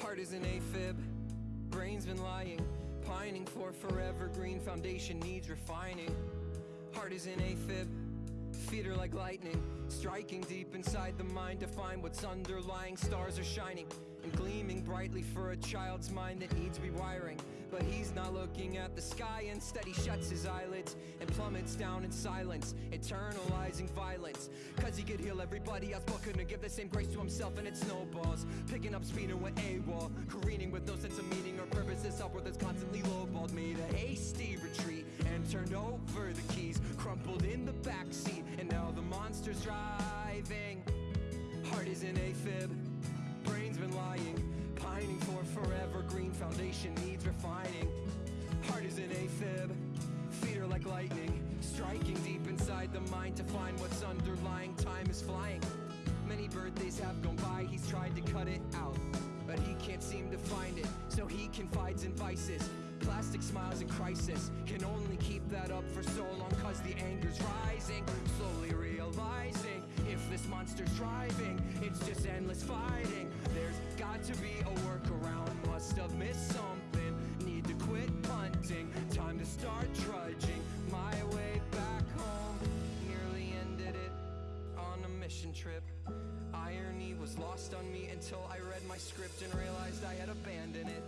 Heart is an AFib, brain's been lying, pining for forever. Green foundation needs refining. Heart is an AFib, feet are like lightning, striking deep inside the mind to find what's underlying. Stars are shining and gleaming brightly for a child's mind that needs rewiring. But he's not looking at the sky, instead he shuts his eyelids and plummets down in silence, eternalizing violence. Cause he could heal everybody else, but couldn't give the same grace to himself, and it snowballs. Picking up speed and went AWOL, careening with no sense of meaning or purpose. This upward that's constantly lowballed. Made a hasty turned over the keys, crumpled in the backseat, and now the monster's driving. Heart is an AFib, brain's been lying, pining for forever. Green foundation needs refining. Heart is an AFib, feet are like lightning, striking deep inside the mind to find what's underlying. Time is flying. Many birthdays have gone by, he's tried to cut it out, but he can't seem to find it. So he confides in vices. Plastic smiles in crisis can only keep that up for so long cause the anger's rising. Slowly realizing if this monster's driving, it's just endless fighting. There's got to be a workaround, must have missed something. Need to quit punting, time to start trudging my way back home. Nearly ended it on a mission trip. Irony was lost on me until I read my script and realized I had abandoned it.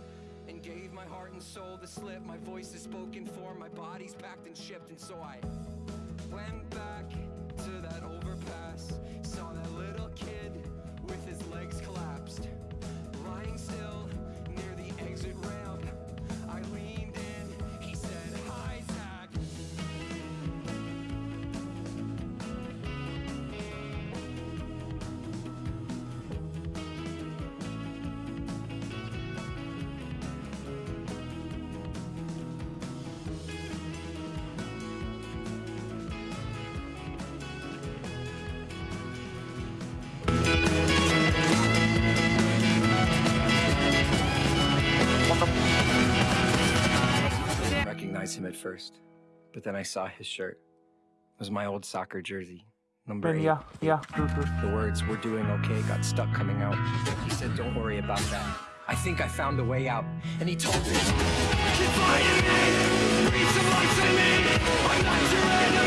And gave my heart and soul the slip. My voice is spoken for, my body's packed and shipped. And so I went back recognize him at first, but then I saw his shirt. It was my old soccer jersey, number eight. yeah, yeah, true, true. The words "We're doing okay" got stuck coming out. He said, "Don't worry about that. I think I found a way out." And he told me, "Confide in me, breathe some life in me. I want your